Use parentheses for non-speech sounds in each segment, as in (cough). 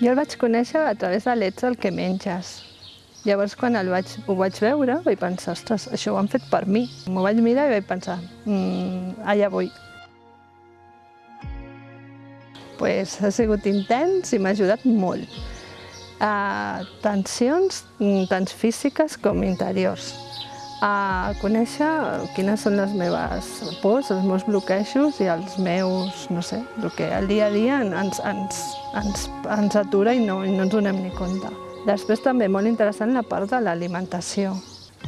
Jo el vaig conèixer a través de l'Ets el que menges. Llavors, quan el vaig, ho vaig veure, vaig pensar, ostres, això ho han fet per mi. M'ho vaig mirar i vaig pensar, mmm, allà vull. Pues, ha sigut intens i m'ha ajudat molt. A tensions mm, tant físiques com interiors. A conèixer quines són les meves pors, els meus bloquejos i els meus, no sé, el que al dia a dia ens, ens, ens, ens atura i no, i no ens donem ni compte. Després també molt interessant la part de l'alimentació.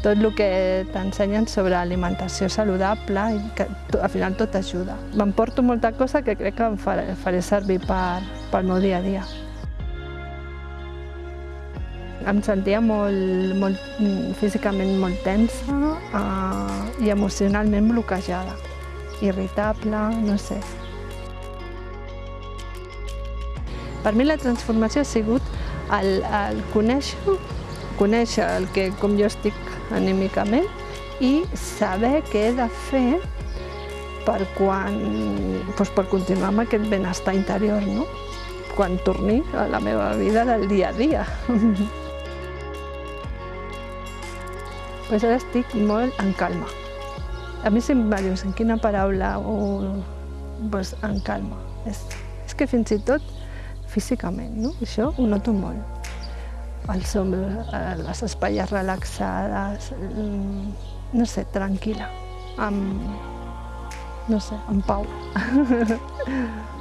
Tot el que t'ensenyen sobre alimentació saludable i que al final tot ajuda. M'emporto molta cosa que crec que em faré, faré servir per, pel meu dia a dia. Em sentia molt, molt, físicament molt tensa eh, i emocionalment bloquejada, irritable, no sé. Per mi la transformació ha sigut el, el conèixer, conèixer el que, com jo estic anímicament i saber què he de fer per, quan, doncs per continuar amb aquest benestar interior, no? quan torni a la meva vida del dia a dia. (laughs) pues ara estic molt en calma. A mi sempre em dius en quina paraula o pues, en calma. És, és que fins i tot físicament, no? Això ho noto molt. El som, eh, les espatlles relaxades, no sé, tranquil·la, amb, no sé, en pau. (laughs)